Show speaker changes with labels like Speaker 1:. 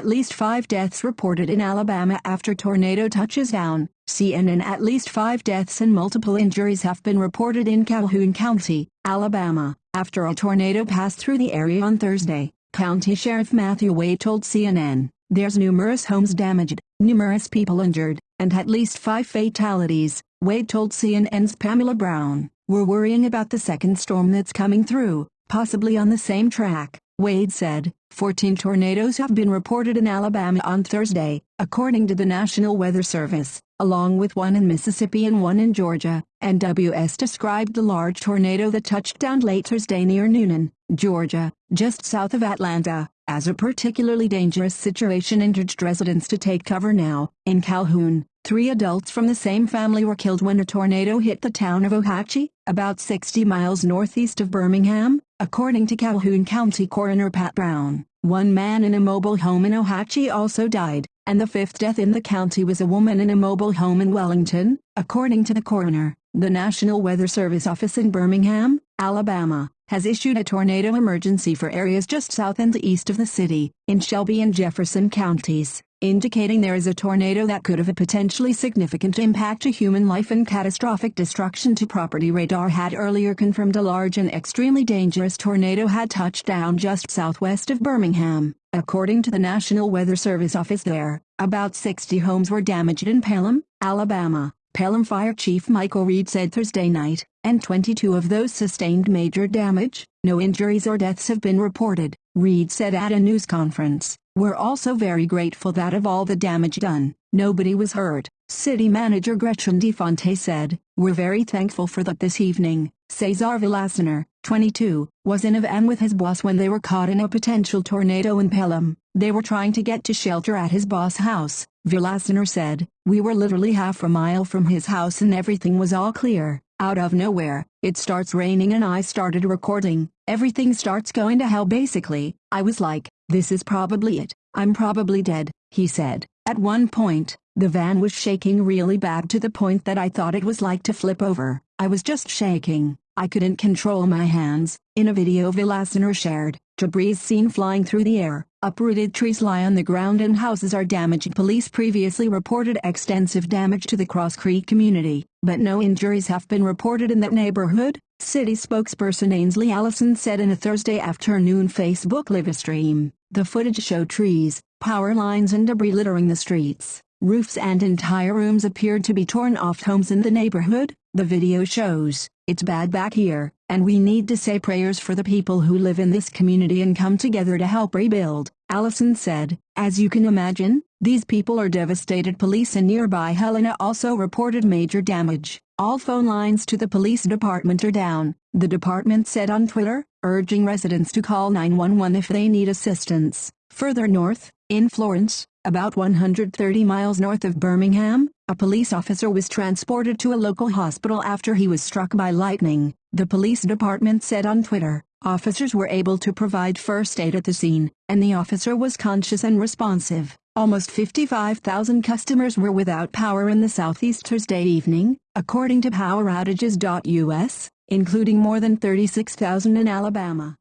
Speaker 1: At least five deaths reported in Alabama after tornado touches down. CNN At least five deaths and multiple injuries have been reported in Calhoun County, Alabama, after a tornado passed through the area on Thursday. County Sheriff Matthew Wade told CNN, There's numerous homes damaged, numerous people injured, and at least five fatalities, Wade told CNN's Pamela Brown. We're worrying about the second storm that's coming through, possibly on the same track. Wade said, 14 tornadoes have been reported in Alabama on Thursday, according to the National Weather Service, along with one in Mississippi and one in Georgia. NWS described the large tornado that touched down late Thursday near Newnan, Georgia, just south of Atlanta, as a particularly dangerous situation and urged residents to take cover now. In Calhoun, three adults from the same family were killed when a tornado hit the town of Ohatchee, about 60 miles northeast of Birmingham, According to Calhoun County Coroner Pat Brown, one man in a mobile home in Ohatchee also died, and the fifth death in the county was a woman in a mobile home in Wellington, according to the coroner. The National Weather Service office in Birmingham, Alabama, has issued a tornado emergency for areas just south and east of the city, in Shelby and Jefferson counties indicating there is a tornado that could have a potentially significant impact to human life and catastrophic destruction to property. Radar had earlier confirmed a large and extremely dangerous tornado had touched down just southwest of Birmingham. According to the National Weather Service office there, about 60 homes were damaged in Pelham, Alabama. Pelham Fire Chief Michael Reed said Thursday night, and 22 of those sustained major damage. No injuries or deaths have been reported, Reed said at a news conference. We're also very grateful that of all the damage done, nobody was hurt. City Manager Gretchen DiFante said, We're very thankful for that this evening. Cesar Villasenor, 22, was in a van with his boss when they were caught in a potential tornado in Pelham. They were trying to get to shelter at his boss' house. Villasenor said, We were literally half a mile from his house and everything was all clear. Out of nowhere, it starts raining and I started recording. Everything starts going to hell basically. I was like, this is probably it. I'm probably dead, he said. At one point, the van was shaking really bad to the point that I thought it was like to flip over. I was just shaking. I couldn't control my hands. In a video Villasenor shared, debris seen flying through the air, uprooted trees lie on the ground and houses are damaged. Police previously reported extensive damage to the Cross Creek community, but no injuries have been reported in that neighborhood. City spokesperson Ainsley Allison said in a Thursday afternoon Facebook live stream. The footage showed trees, power lines and debris littering the streets. Roofs and entire rooms appeared to be torn off homes in the neighborhood. The video shows, it's bad back here, and we need to say prayers for the people who live in this community and come together to help rebuild, Allison said. As you can imagine, these people are devastated. Police in nearby Helena also reported major damage. All phone lines to the police department are down, the department said on Twitter urging residents to call 911 if they need assistance. Further north, in Florence, about 130 miles north of Birmingham, a police officer was transported to a local hospital after he was struck by lightning, the police department said on Twitter. Officers were able to provide first aid at the scene, and the officer was conscious and responsive. Almost 55,000 customers were without power in the southeast Thursday evening, according to PowerOutages.us including more than 36,000 in Alabama.